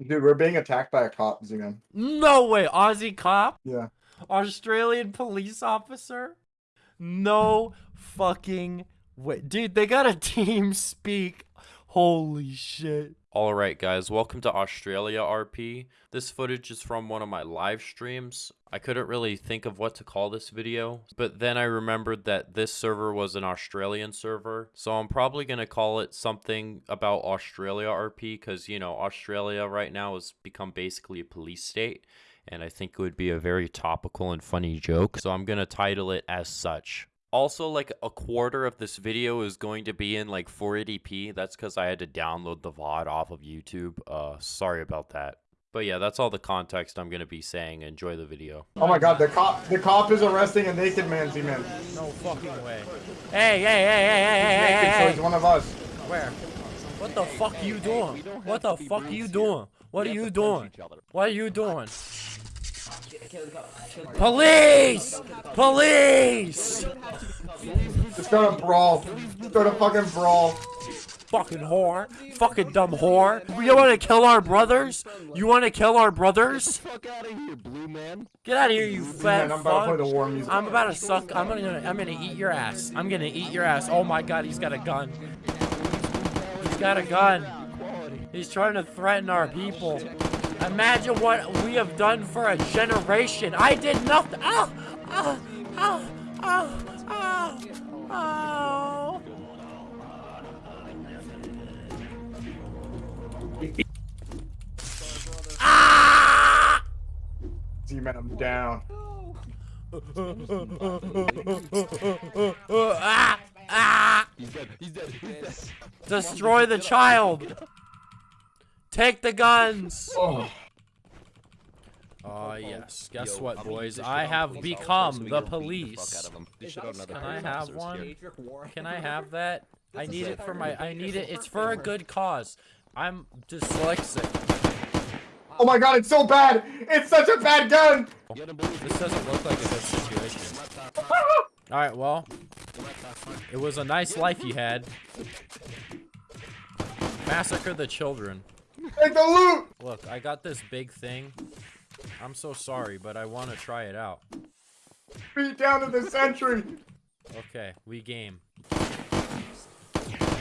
Dude, we're being attacked by a cop, Z-Man. No way, Aussie cop, Yeah. Australian police officer. No fucking way, dude. They got a TeamSpeak. Holy shit. Alright, guys, welcome to Australia RP. This footage is from one of my live streams. I couldn't really think of what to call this video, but then I remembered that this server was an Australian server, so I'm probably gonna call it something about Australia RP because, you know, Australia right now has become basically a police state, and I think it would be a very topical and funny joke, so I'm gonna title it as such also like a quarter of this video is going to be in like 480p that's because i had to download the vod off of youtube. Uh sorry about that. But yeah that's all the context i'm gonna be saying. Enjoy the video. Oh my god, the cop the cop is arresting a naked man, Z-Man. no fucking way. Hey hey hey hey hey hey Naked, so hey. he's one of us. where? What the fuck you doing? What the fuck are you doing? What are you doing? What are you doing police police Just go to brawl. Just go to fucking brawl. fucking whore, fucking dumb whore. You want to kill our brothers? You want to kill our brothers? fuck out of here, blue man. Get out of here, you fat Z-Man, I'm about to play fuck. the war music. I'm about to suck. I'm gonna. I'm gonna eat your ass. I'm gonna eat your ass. Oh my god, he's got a gun. He's got a gun. He's trying to threaten our people. Imagine what we have done for a generation. I did nothing. Oh, oh, oh, oh, oh, oh. Ah! Z-Man, I'm down. ah! Ah! He's dead. He's dead. He's dead. Destroy the child! Take the guns! Oh. Oh yes. Guess Yo, what, I'm gonna eat boys? I have on police officer become the gotta beat the fuck police. out of him. This shit on another Can I have one? Can I have that? I need it for my. I need it. It's for a good cause. I'm dyslexic. oh my god, it's so bad! It's such a bad gun! You gotta believe This doesn't look like a good situation. All right. Well, it was a nice life you had. Massacre the children. Take the loot! Look, I got this big thing. I'm so sorry, but I want to try it out. Beat down to the sentry! Okay, we game.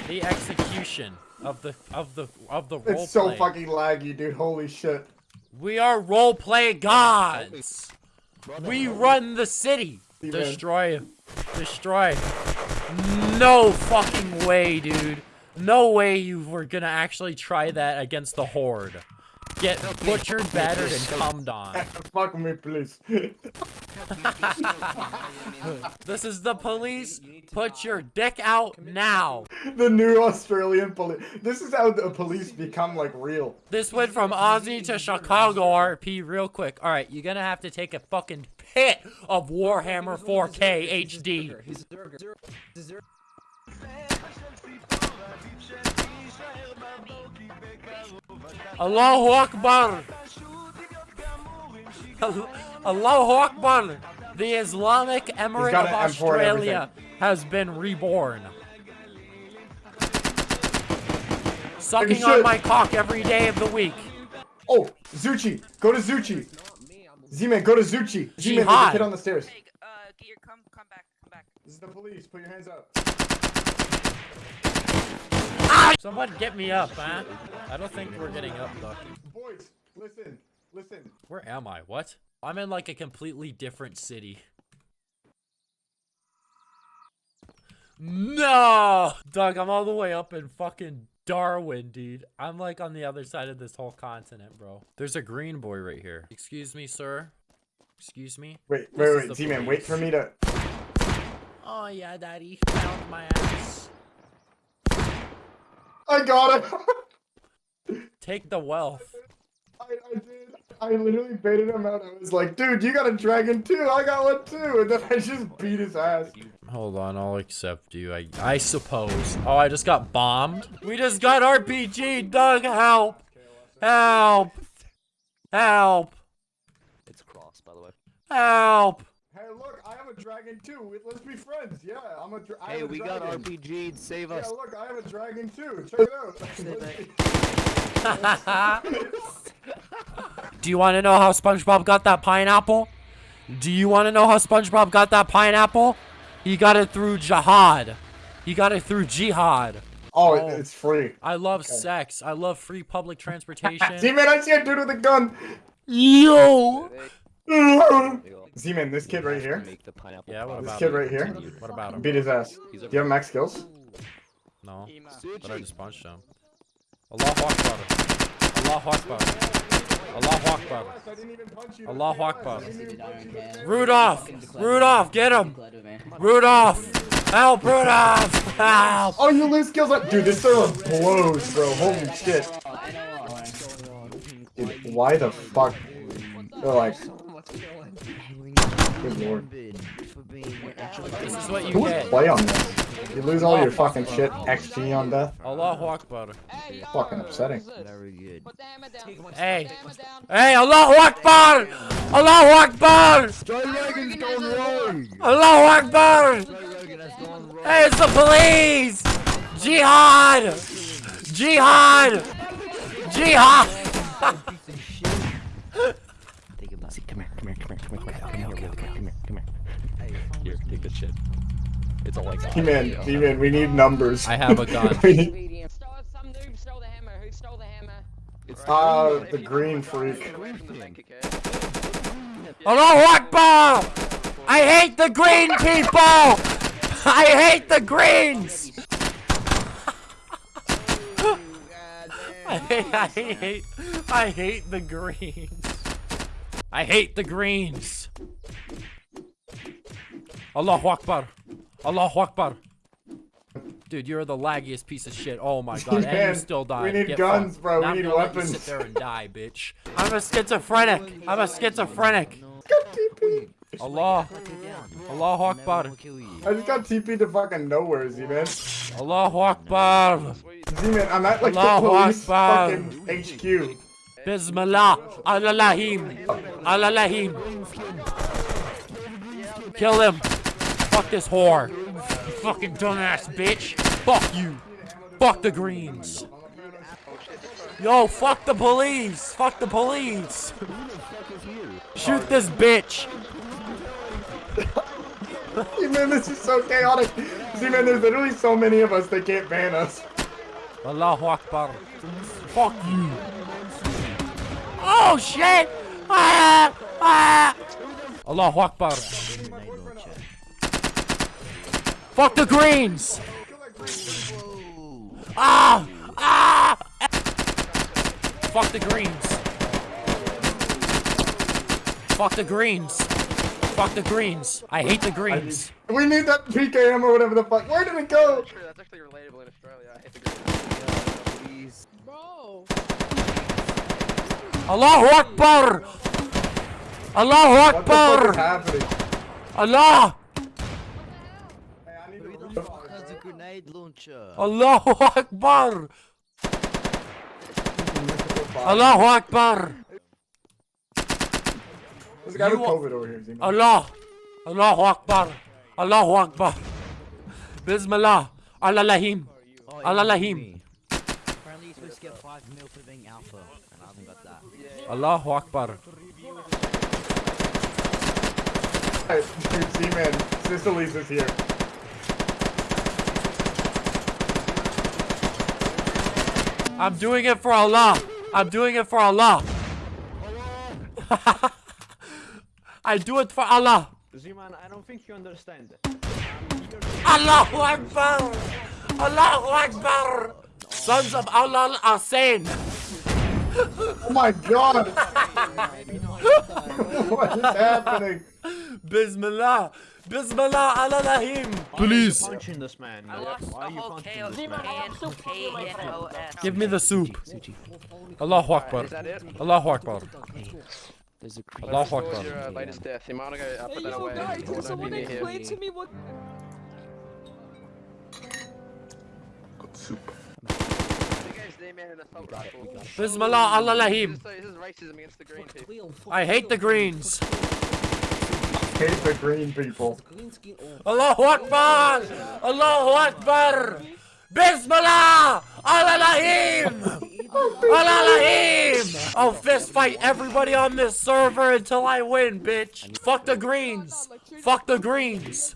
The execution of the of the of the role It's so play. fucking laggy, dude. Holy shit. We are role play gods. Brother, We bro. run the city. Steven. Destroy. Destroy. No fucking way, dude. No way you were gonna actually try that against the horde. Get butchered, battered, and cummed on. Fuck me, please. This is the police. Put your dick out now. the new Australian police. This is how the police become, like, real. This went from Aussie to Chicago RP real quick. All right, you're gonna have to take a fucking pit of Warhammer 4K HD. Allahu Akbar. Allahu Akbar. The Islamic Emirate of an M4 and Australia has been reborn. Sucking on my cock every day of the week. Oh, Zuchi. Go to Zuchi. Z-Man, go to Zuchi. Z-Man, there's a kid on the stairs. Hey, uh, come, come back, come back. This is the police. Put your hands up. Ah! Someone get me up, huh? I don't think we're getting up, though. Boys, listen. Listen. Where am I? What? I'm in like a completely different city. No! Doug, I'm all the way up in fucking Darwin, dude. I'm like on the other side of this whole continent, bro. There's a green boy right here. Excuse me, sir. Excuse me. Wait, wait, is wait. the Z-Man, wait for me to... Oh yeah, daddy. Found my ass. I got it. Take the wealth. I, I did. I literally baited him out. I was like, dude, you got a dragon too. I got one too. And then I just beat his ass. Hold on, I'll accept you. I I suppose. Oh, I just got bombed. We just got RPG. Doug, help! Help! Help! It's cross, by the way. Help! Hey, look, I have a a dragon too. Let's be friends. Yeah, I'm a. Dra- I Hey, have a we got dragon. RPG'd. Save Yeah, look, I have a dragon too. Check it out. Do you want to know how SpongeBob got that pineapple? Do you want to know how SpongeBob got that pineapple? He got it through jihad. He got it through jihad. oh, Oh. it's free. I love sex. I love free public transportation. See, man, I see a dude with a gun. Yo! Z-Man, this kid right here. Make the pineapple Yeah, what pop. This about kid him? right here. What about him? Beat his ass. Do you have max skills? No, Suchi. but I just punched him. Allahu Akbar. Allahu Akbar. Allahu Akbar. I didn't even punch you. Allahu Akbar. I didn't even punch you. Rudolph! Rudolph, get him! Rudolph! Help, Rudolph! Help! Oh, you lose skills on- Dude, this server blows, bro. Holy shit. Dude, why the fuck? They're like, good lord. This is what you Who would get. play on this? You lose all your fucking shit, XG on death. Allahu Akbar. Fucking upsetting. Very good. Put the hammer down. Hey. Put the hammer down. Hey, Allahu Akbar! Allahu Akbar! Dragon's gone wrong. Allahu Akbar! Dragon has gone wrong. Hey, it's the police! Jihad! Jihad! Jihad! Think about it. Come here, come here, come here, come here, come here, come here, come here, come here. Here, take this shit. It's all like D-Man, D-Man, we need numbers. I have a gun. we need, Medium. Some noob stole the hammer. Who stole the hammer? uh, the green freak. Allahu Akbar! I hate the green people! I hate the greens! I hate, I hate, I hate the greens. I hate the greens. Allahu Akbar. Allahu Akbar. Dude, you're the laggiest piece of shit. Oh my god, and Man, you still dying. we need Get guns, fucked. bro. Now We I'm need gonna let you weapons. sit there and die, bitch. I'm a schizophrenic. I'm a schizophrenic. Allah. Allahu Akbar. I just got TP to fucking nowhere, Z-Man. Allahu Akbar. Z-Man, I'm at like the Allahu police Akbar. fucking HQ. Bismillah. Allahim. Allahim. Kill him. Fuck this whore. You fucking dumbass bitch. Fuck you. Fuck the greens. Yo, fuck the police. Fuck the police. Shoot this bitch. Z-Man, this is so chaotic. See, man, there's literally so many of us they can't ban us. Allahu Akbar. Fuck you. Oh shit! Ah! Ah! Allahu Akbar. Fuck the greens! Ah! Ah! Fuck the greens. Fuck the greens. Fuck the greens. I hate the greens. We need that PKM or whatever the fuck. Where did it go? True, that's actually relatable in Australia. I hate the green. Bro. Allahu Akbar! Allahu What the fuck is Akbar! happening? Allah! Hey, I need Who to- the fuck has a grenade launcher? Allahu Akbar! Allahu Akbar! There's a guy with COVID over here, Allah! Allahu Akbar! Allahu Akbar! Bismillah! Allahim! Oh, Allah Lahim. Apparently you're supposed to get 5 mil for being alpha, and I haven't got that. Allahu Akbar! Hey, Dude, Z-Man, Sister Lisa's here. I'm doing it for Allah! I'm doing it for Allah! I do it for Allah! Z-Man, I don't think you understand. Allahu Akbar! Allahu Akbar! Sons of Allah are sane! Oh my god! what is happening? Bismillah! Bismillah Allahim! Please! Punching this man. I lost Why are the you punching this man? Give me the soup. Allahu Akbar. Is that it? Allahu Akbar. There's a Allahu What was Akbar. your uh, latest death? You might wanna go put that away. Or don't be to me what? You guys name it an assault rifle. Bismillah Allahim. This is, this is racism against the green people. I hate the greens. Hate the green people. Allahu Akbar! Allahu Akbar! Bismillah! Al-Lahim! I'll oh, fist fight everybody on this server until I win, bitch. Fuck the greens. Fuck the greens.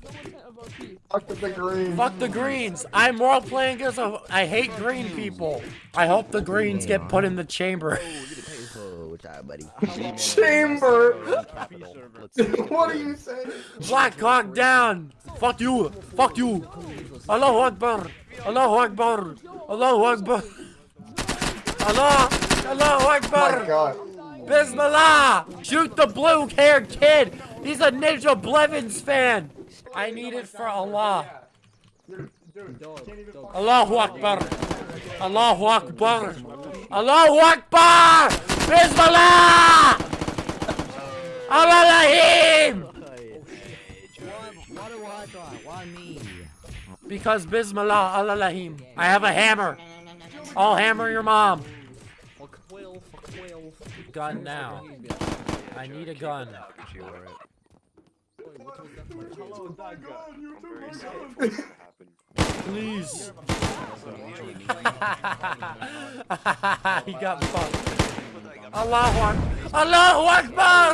Fuck the green. Fuck the greens. I'm role playing a. I hate green people. I hope the greens get put in the chamber. Oh, buddy? Chamber. What are you saying? Black Hawk down. Fuck you. Fuck you. Allahu Akbar. Allahu Akbar. Allahu Akbar. Allah. Allahu My Akbar. God. Bismillah. Shoot the blue haired kid. He's a Ninja Blevins fan. I need it for Allah. Allahu Akbar. Allahu Akbar. Allahu Akbar. Try? Why me? Because Bismillah Al-Lahim. I have a hammer. I'll hammer your mom. Gun now. I need a gun. Please. he got fucked. Allahu Akbar. Allahu Akbar.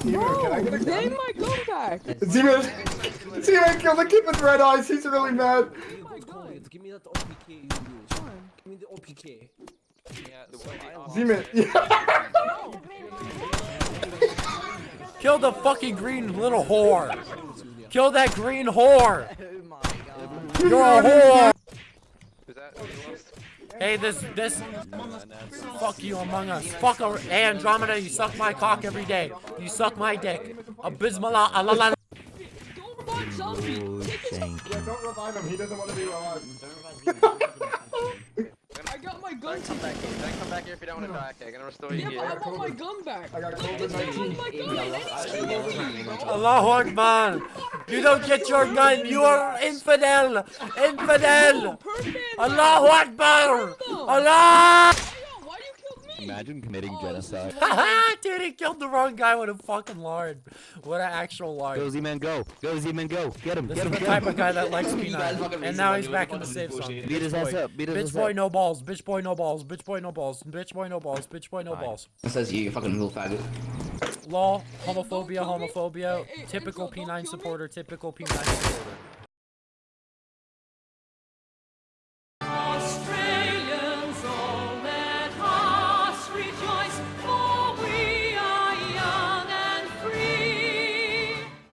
Zemo, can I get a Give gun? my gun back! Zemo, Zemo killed the kid with red eyes. He's really mad. Give me that OPK, you bitch. Give me the OPK. Zemo, yeah. Kill the fucking green little whore. Kill that green whore. You're a whore. Is that anyone? Hey, this, this, fuck you, Among Us. Fuck, a, hey, Andromeda, you suck my cock every day. You suck my dick. Abysmala, alala. Oh, thank Yeah, don't revive him. He doesn't want to be revived. I got my gun Come back here. Then come back here if you don't want to die. Okay, I'm gonna restore you Yeah, here. but I want my gun back! I got Look, it's not COVID-19. my gun! Allahu Akbar. You don't get your gun. You are infidel. Infidel. Perfect! Allahu Akbar. Allah. Why you killed me? Imagine committing oh, genocide. Dude, he killed the wrong guy with a fucking lard. What an actual Go lard. Z-Man, go! Go Z-Man, go! Get him! This Get is the type him! of guy that likes peanut. And now he's back in the safe zone. Beat his ass up! Beat his Bitch ass boy, no balls. Bitch boy, no balls. Bitch boy, no balls. Bitch boy, no balls. Bitch boy, no balls. says you, you fucking little faggot. Law, homophobia, homophobia. Typical P9 supporter. Typical P9 supporter.